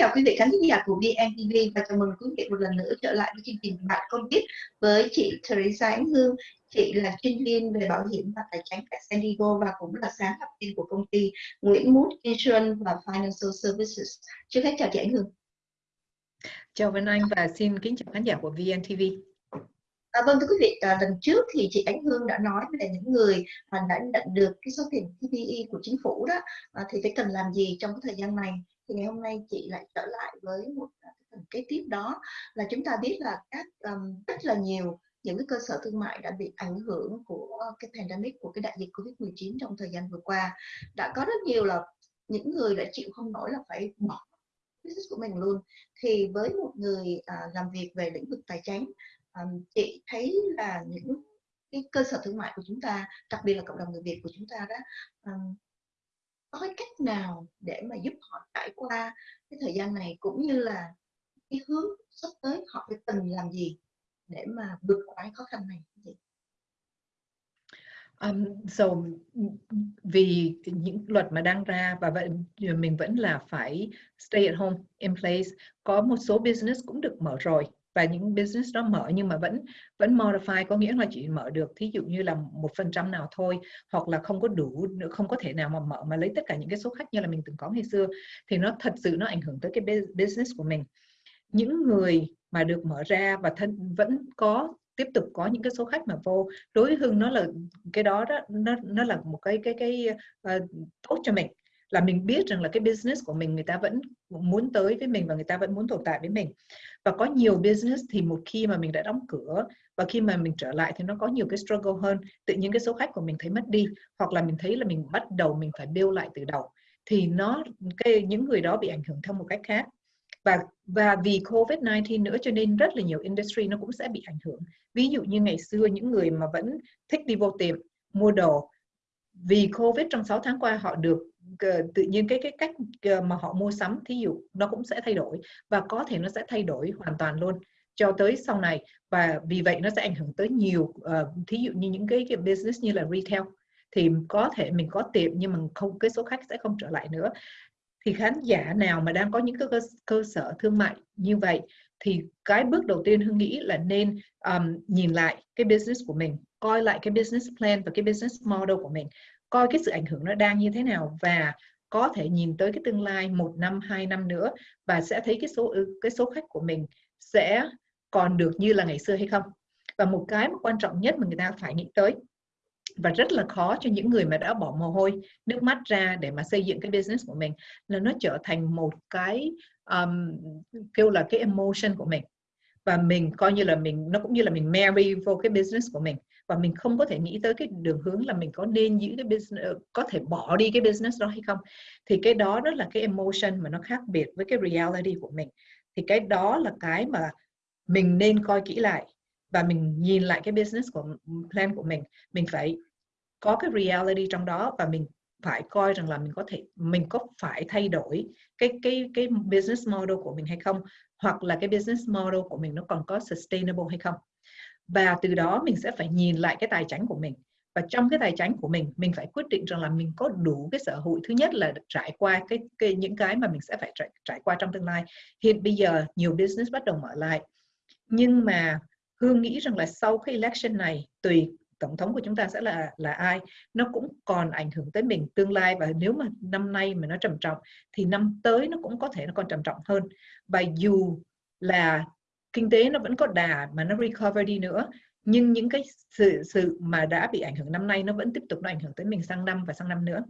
chào quý vị khán giả của VNTV và chào mừng quý vị một lần nữa trở lại với chương trình Bạn Công Biết với chị Teresa Ánh Hương. Chị là chuyên viên về bảo hiểm và tài chính tại San Diego và cũng là sáng lập viên của công ty Nguyễn Mút Insurance và Financial Services. Trước hết chào chị Ánh Hương. Chào Vân Anh và xin kính chào khán giả của VNTV. À, vâng thưa quý vị, à, lần trước thì chị Ánh Hương đã nói về những người mà đã nhận được cái số tiền PPE của chính phủ đó à, thì phải cần làm gì trong cái thời gian này? Thì ngày hôm nay chị lại trở lại với một à, phần kế tiếp đó là chúng ta biết là các um, rất là nhiều những cái cơ sở thương mại đã bị ảnh hưởng của cái pandemic của cái đại dịch Covid-19 trong thời gian vừa qua. Đã có rất nhiều là những người đã chịu không nổi là phải bỏ business của mình luôn. Thì với một người à, làm việc về lĩnh vực tài chính um, chị thấy là những cái cơ sở thương mại của chúng ta đặc biệt là cộng đồng người Việt của chúng ta đó um, có cái cách nào để mà giúp họ trải qua cái thời gian này cũng như là cái hướng sắp tới họ phải cần làm gì để mà vượt qua cái khó khăn này Um, so vì những luật mà đang ra và vậy mình vẫn là phải stay at home in place. Có một số business cũng được mở rồi và những business đó mở nhưng mà vẫn vẫn modify có nghĩa là chỉ mở được thí dụ như là một phần trăm nào thôi hoặc là không có đủ không có thể nào mà mở mà lấy tất cả những cái số khách như là mình từng có ngày xưa thì nó thật sự nó ảnh hưởng tới cái business của mình. Những người mà được mở ra và thân vẫn có tiếp tục có những cái số khách mà vô đối với hưng nó là cái đó đó nó nó là một cái cái cái uh, tốt cho mình là mình biết rằng là cái business của mình, người ta vẫn muốn tới với mình và người ta vẫn muốn tồn tại với mình. Và có nhiều business thì một khi mà mình đã đóng cửa và khi mà mình trở lại thì nó có nhiều cái struggle hơn. Tự nhiên cái số khách của mình thấy mất đi, hoặc là mình thấy là mình bắt đầu mình phải build lại từ đầu. Thì nó, cái, những người đó bị ảnh hưởng theo một cách khác. Và và vì Covid-19 nữa cho nên rất là nhiều industry nó cũng sẽ bị ảnh hưởng. Ví dụ như ngày xưa những người mà vẫn thích đi vô tiệm, mua đồ, vì Covid trong 6 tháng qua họ được tự nhiên cái cái cách mà họ mua sắm thí dụ nó cũng sẽ thay đổi và có thể nó sẽ thay đổi hoàn toàn luôn. Cho tới sau này và vì vậy nó sẽ ảnh hưởng tới nhiều uh, thí dụ như những cái, cái business như là retail thì có thể mình có tiệm nhưng mà không cái số khách sẽ không trở lại nữa. Thì khán giả nào mà đang có những cái cơ, cơ sở thương mại như vậy thì cái bước đầu tiên hương nghĩ là nên um, nhìn lại cái business của mình coi lại cái business plan và cái business model của mình coi cái sự ảnh hưởng nó đang như thế nào và có thể nhìn tới cái tương lai một năm hai năm nữa và sẽ thấy cái số cái số khách của mình sẽ còn được như là ngày xưa hay không. Và một cái mà quan trọng nhất mà người ta phải nghĩ tới và rất là khó cho những người mà đã bỏ mồ hôi nước mắt ra để mà xây dựng cái business của mình là nó trở thành một cái um, kêu là cái emotion của mình và mình coi như là mình, nó cũng như là mình marry vô cái business của mình. Và mình không có thể nghĩ tới cái đường hướng là mình có nên giữ cái business ờ, có thể bỏ đi cái business đó hay không. Thì cái đó đó là cái emotion mà nó khác biệt với cái reality của mình. Thì cái đó là cái mà mình nên coi kỹ lại. Và mình nhìn lại cái business của plan của mình. Mình phải có cái reality trong đó và mình phải coi rằng là mình có thể, mình có phải thay đổi cái cái cái business model của mình hay không hoặc là cái business model của mình nó còn có sustainable hay không. Và từ đó mình sẽ phải nhìn lại cái tài chính của mình. Và trong cái tài chính của mình mình phải quyết định rằng là mình có đủ cái sở hữu. Thứ nhất là trải qua cái, cái những cái mà mình sẽ phải trải, trải qua trong tương lai. Hiện bây giờ nhiều business bắt đầu mở lại. Nhưng mà hương nghĩ rằng là sau cái election này tùy tổng thống của chúng ta sẽ là là ai, nó cũng còn ảnh hưởng tới mình tương lai. Và nếu mà năm nay mà nó trầm trọng thì năm tới nó cũng có thể nó còn trầm trọng hơn. Và dù là kinh tế nó vẫn có đà mà nó recover đi nữa, nhưng những cái sự sự mà đã bị ảnh hưởng năm nay nó vẫn tiếp tục nó ảnh hưởng tới mình sang năm và sang năm nữa.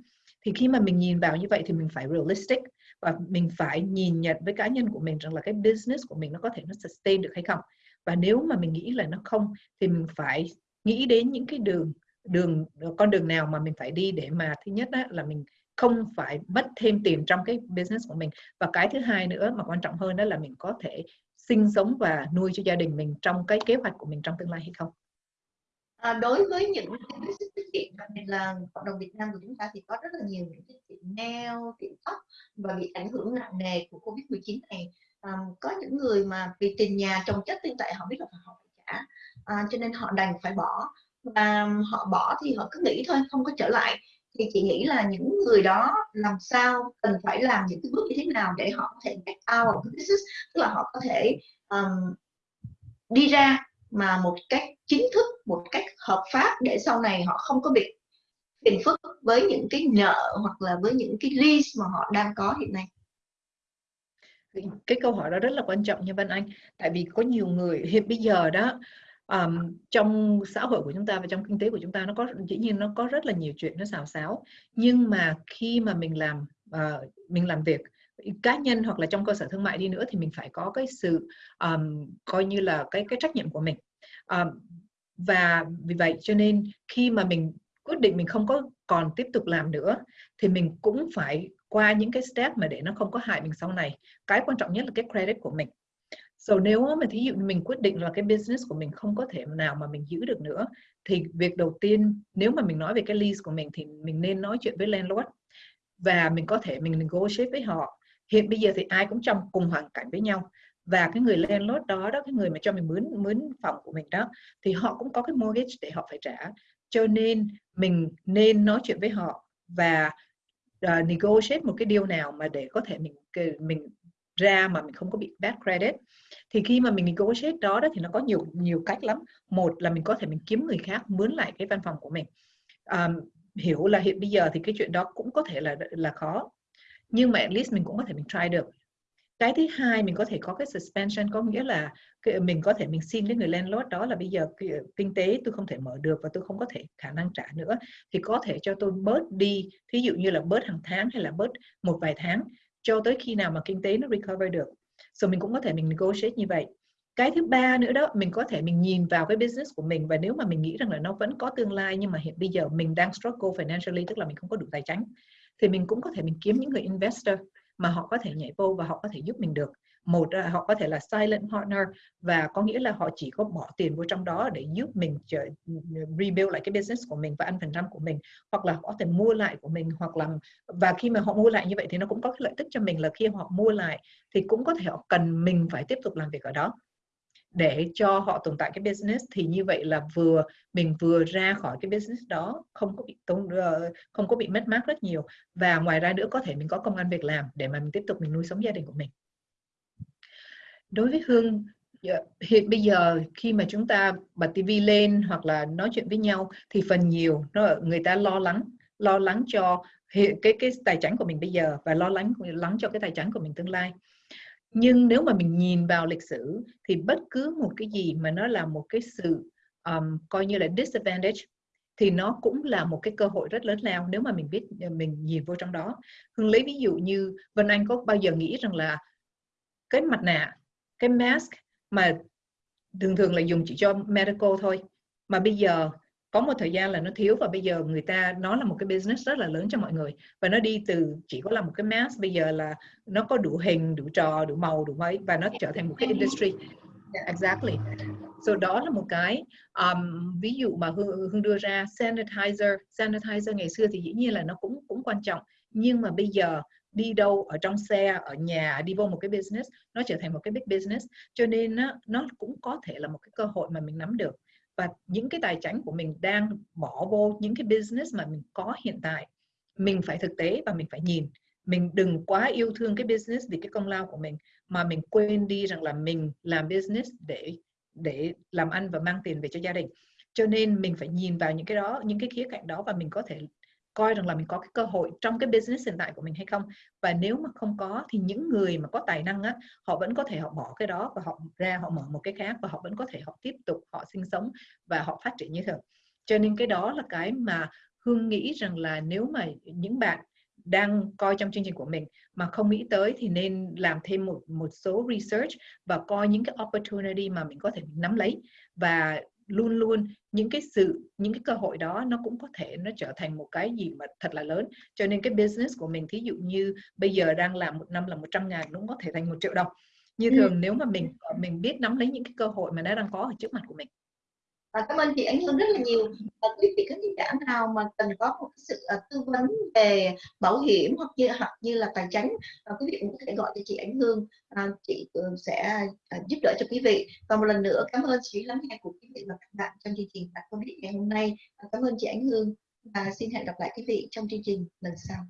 Thì khi mà mình nhìn vào như vậy thì mình phải realistic và mình phải nhìn nhận với cá nhân của mình rằng là cái business của mình nó có thể nó sustain được hay không. Và nếu mà mình nghĩ là nó không thì mình phải nghĩ đến những cái đường đường con đường nào mà mình phải đi để mà thứ nhất á, là mình không phải mất thêm tiền trong cái business của mình và cái thứ hai nữa mà quan trọng hơn đó là mình có thể sinh sống và nuôi cho gia đình mình trong cái kế hoạch của mình trong tương lai hay không? À, đối với những cái tiết kiệm đặc biệt là cộng đồng Việt Nam của chúng ta thì có rất là nhiều những cái tiệm nail, tiệm tóc và bị ảnh hưởng nặng nề của Covid-19 này. À, có những người mà vì tiền nhà chồng chất tiền tệ họ biết là họ à, cho nên họ đành phải bỏ. Và họ bỏ thì họ cứ nghĩ thôi không có trở lại. Thì chị nghĩ là những người đó làm sao cần phải làm những cái bước như thế nào để họ có thể get out of the business? Tức là họ có thể um, đi ra mà một cách chính thức một cách hợp pháp để sau này họ không có bị phiền phức với những cái nợ hoặc là với những cái lease mà họ đang có hiện nay cái câu hỏi đó rất là quan trọng nha Văn Anh. Tại vì có nhiều người hiện bây giờ đó um, trong xã hội của chúng ta và trong kinh tế của chúng ta nó có dĩ nhiên nó có rất là nhiều chuyện nó xào xáo. Nhưng mà khi mà mình làm uh, mình làm việc cá nhân hoặc là trong cơ sở thương mại đi nữa thì mình phải có cái sự um, coi như là cái cái trách nhiệm của mình. Um, và vì vậy cho nên khi mà mình quyết định mình không có còn tiếp tục làm nữa thì mình cũng phải qua những cái step mà để nó không có hại mình sau này. Cái quan trọng nhất là cái credit của mình. So, nếu mà thí dụ mình quyết định là cái business của mình không có thể nào mà mình giữ được nữa, thì việc đầu tiên, nếu mà mình nói về cái lease của mình thì mình nên nói chuyện với landlord và mình có thể mình negotiate với họ. Hiện bây giờ thì ai cũng trong cùng hoàn cảnh với nhau và cái người landlord đó đó, cái người mà cho mình mướn mướn phòng của mình đó, thì họ cũng có cái mortgage để họ phải trả. Cho nên mình nên nói chuyện với họ và uh, negotiate một cái điều nào mà để có thể mình mình ra mà mình không có bị bad credit. Thì khi mà mình negotiate đó đó thì nó có nhiều nhiều cách lắm. Một là mình có thể mình kiếm người khác mướn lại cái văn phòng của mình. Um, hiểu là hiện bây giờ thì cái chuyện đó cũng có thể là là khó. Nhưng mà at least mình cũng có thể mình try được cái thứ hai mình có thể có cái suspension, có nghĩa là mình có thể mình xin cái người landlord đó là bây giờ kinh tế tôi không thể mở được và tôi không có thể khả năng trả nữa. Thì có thể cho tôi bớt đi, thí dụ như là bớt hàng tháng hay là bớt một vài tháng cho tới khi nào mà kinh tế nó recover được. So mình cũng có thể mình negotiate như vậy. Cái thứ ba nữa đó, mình có thể mình nhìn vào cái business của mình và nếu mà mình nghĩ rằng là nó vẫn có tương lai nhưng mà hiện bây giờ mình đang struggle financially, tức là mình không có đủ tài chính, thì mình cũng có thể mình kiếm những người investor mà họ có thể nhảy vô và họ có thể giúp mình được. Một họ có thể là silent partner và có nghĩa là họ chỉ có bỏ tiền vô trong đó để giúp mình ừ, rebuild lại cái business của mình và ăn phần trăm của mình, hoặc là họ có thể mua lại của mình, hoặc là, và khi mà họ mua lại như vậy thì nó cũng có cái lợi tức cho mình là khi họ mua lại thì cũng có thể họ cần mình phải tiếp tục làm việc ở đó để cho họ tồn tại cái business, thì như vậy là vừa, mình vừa ra khỏi cái business đó, không có bị tốn ờ, không có bị mất mát rất nhiều. Và ngoài ra nữa, có thể mình có công ăn việc làm để mà mình tiếp tục mình nuôi sống gia đình của mình. Đối với hương hiện bây giờ khi mà chúng ta bật tivi lên hoặc là nói chuyện với nhau, thì phần nhiều nó, người ta lo lắng lo lắng cho cái cái tài chính của mình bây giờ và lo lắng lắng cho cái tài chính của mình tương lai nhưng nếu mà mình nhìn vào lịch sử thì bất cứ một cái gì mà nó là một cái sự um, coi như là disadvantage thì nó cũng là một cái cơ hội rất lớn lao nếu mà mình biết ờ, mình nhìn vô trong đó. Hương lấy ví dụ như vân anh có bao giờ nghĩ rằng là cái mặt nạ cái mask mà thường thường là dùng chỉ cho medical thôi mà bây giờ có một thời gian là nó thiếu và bây giờ người ta nó là một cái business rất là lớn cho mọi người. Và nó đi từ chỉ có là một cái mask bây giờ là nó có đủ hình đủ trò đủ màu đủ mấy và nó trở thành một cái industry. Exactly. So đó là một cái um, ví dụ mà hương, hương đưa ra sanitizer. Sanitizer ngày xưa thì dĩ nhiên là nó cũng cũng quan trọng. Nhưng mà bây giờ đi đâu ở trong xe ở nhà đi vô một cái business nó trở thành một cái big business. Cho nên nó, nó cũng có thể là một cái cơ hội mà mình nắm được và những cái tài chính của mình đang bỏ vô những cái business mà mình có hiện tại. Mình phải thực tế và mình phải nhìn. Mình đừng quá yêu thương cái business vì cái công lao của mình, mà mình quên đi rằng là mình làm business để để làm ăn và mang tiền về cho gia đình. Cho nên mình phải nhìn vào những cái đó, những cái khía cạnh đó và mình có thể coi rằng là mình có cái cơ hội trong cái business hiện tại của mình hay không. Và nếu mà không có thì những người mà có tài năng á, họ vẫn có thể họ bỏ cái đó và họ ra họ mở một cái khác và họ vẫn có thể họ tiếp tục họ sinh sống và họ phát triển như thường. Cho nên cái đó là cái mà hương nghĩ rằng là nếu mà những bạn đang coi trong chương trình của mình mà không nghĩ tới thì nên làm thêm một một số research và coi những cái opportunity mà mình có thể nắm lấy. Và luôn luôn những cái sự những cái cơ hội đó nó cũng có thể nó trở thành một cái gì mà thật là lớn. Cho nên cái business của mình thí dụ như bây giờ đang làm một năm là 100 ngàn cũng có thể thành một triệu đồng. Như thường ừ. nếu mà mình mình biết nắm lấy những cái cơ hội mà nó đang có ở trước mặt của mình và cảm ơn chị Ánh Hương rất là nhiều. Và quý vị khán giả nào mà cần có một sự ờ, tư vấn về bảo hiểm hoặc như hoặc như là tài chính ờ, quý vị cũng có thể gọi cho chị Ánh Hương. Ờ, chị sẽ giúp đỡ cho quý vị. Và một lần nữa cảm ơn sự lắng nghe của quý vị và các bạn trong chương trình bạn con biết ngày hôm nay. Cảm ơn chị Ánh Hương. Và xin hẹn gặp lại quý vị trong chương trình lần sau.